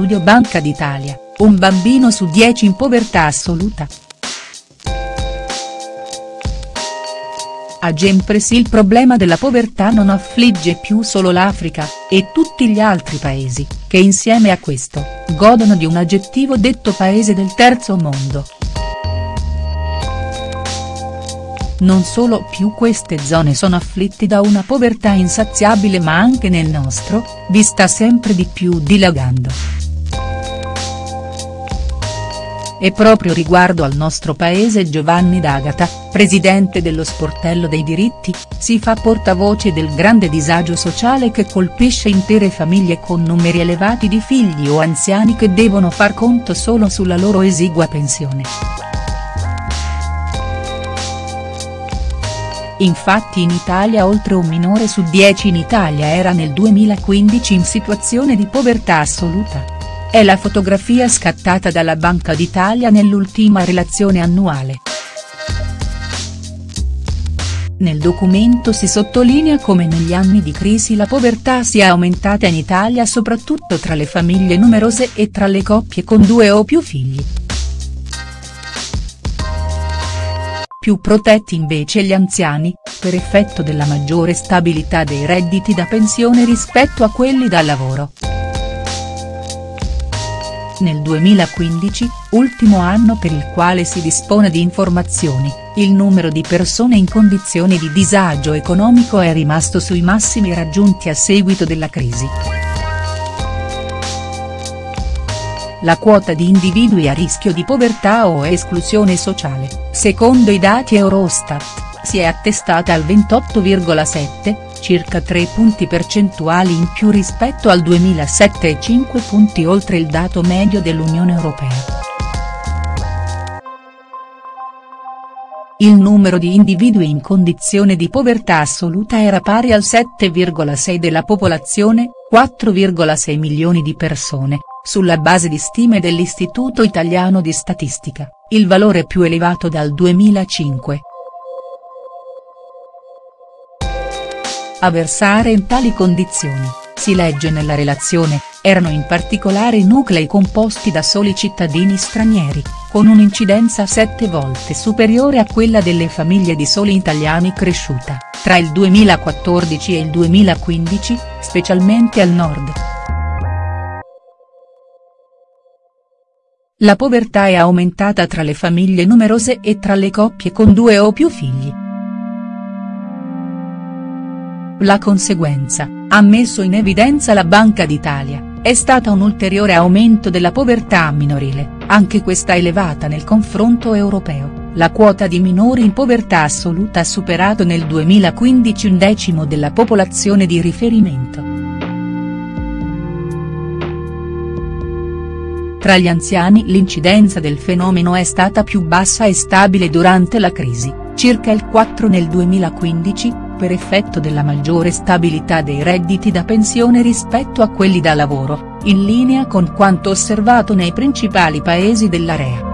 studio Banca d'Italia, un bambino su 10 in povertà assoluta. A Gempres il problema della povertà non affligge più solo l'Africa, e tutti gli altri paesi, che insieme a questo, godono di un aggettivo detto paese del terzo mondo. Non solo più queste zone sono afflitti da una povertà insaziabile ma anche nel nostro, vi sta sempre di più dilagando. E proprio riguardo al nostro paese Giovanni D'Agata, presidente dello Sportello dei diritti, si fa portavoce del grande disagio sociale che colpisce intere famiglie con numeri elevati di figli o anziani che devono far conto solo sulla loro esigua pensione. Infatti in Italia oltre un minore su dieci in Italia era nel 2015 in situazione di povertà assoluta. È la fotografia scattata dalla Banca d'Italia nell'ultima relazione annuale. Nel documento si sottolinea come negli anni di crisi la povertà sia aumentata in Italia soprattutto tra le famiglie numerose e tra le coppie con due o più figli. Più protetti invece gli anziani, per effetto della maggiore stabilità dei redditi da pensione rispetto a quelli da lavoro. Nel 2015, ultimo anno per il quale si dispone di informazioni, il numero di persone in condizioni di disagio economico è rimasto sui massimi raggiunti a seguito della crisi. La quota di individui a rischio di povertà o esclusione sociale, secondo i dati Eurostat, si è attestata al 28,7, circa 3 punti percentuali in più rispetto al 2007 e 5 punti oltre il dato medio dell'Unione Europea. Il numero di individui in condizione di povertà assoluta era pari al 7,6 della popolazione, 4,6 milioni di persone, sulla base di stime dell'Istituto Italiano di Statistica, il valore più elevato dal 2005. A versare in tali condizioni, si legge nella relazione, erano in particolare nuclei composti da soli cittadini stranieri, con un'incidenza sette volte superiore a quella delle famiglie di soli italiani cresciuta, tra il 2014 e il 2015, specialmente al nord. La povertà è aumentata tra le famiglie numerose e tra le coppie con due o più figli. La conseguenza, ha messo in evidenza la Banca d'Italia, è stata un ulteriore aumento della povertà minorile, anche questa elevata nel confronto europeo, la quota di minori in povertà assoluta ha superato nel 2015 un decimo della popolazione di riferimento. Tra gli anziani l'incidenza del fenomeno è stata più bassa e stabile durante la crisi, circa il 4 nel 2015, per effetto della maggiore stabilità dei redditi da pensione rispetto a quelli da lavoro, in linea con quanto osservato nei principali paesi dell'area.